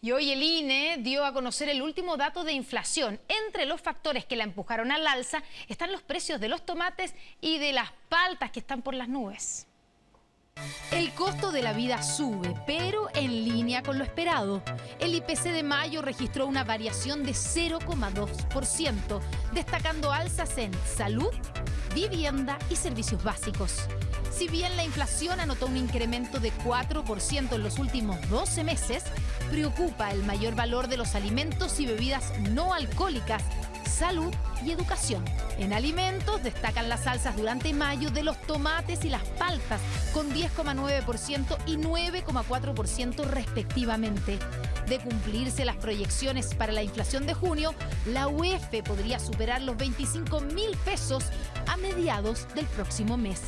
Y hoy el INE dio a conocer el último dato de inflación. Entre los factores que la empujaron al alza están los precios de los tomates y de las paltas que están por las nubes. El costo de la vida sube, pero en línea con lo esperado. El IPC de mayo registró una variación de 0,2%, destacando alzas en salud, vivienda y servicios básicos. Si bien la inflación anotó un incremento de 4% en los últimos 12 meses, preocupa el mayor valor de los alimentos y bebidas no alcohólicas, salud y educación. En alimentos destacan las salsas durante mayo de los tomates y las paltas, con 10,9% y 9,4% respectivamente. De cumplirse las proyecciones para la inflación de junio, la UEF podría superar los 25 mil pesos a mediados del próximo mes.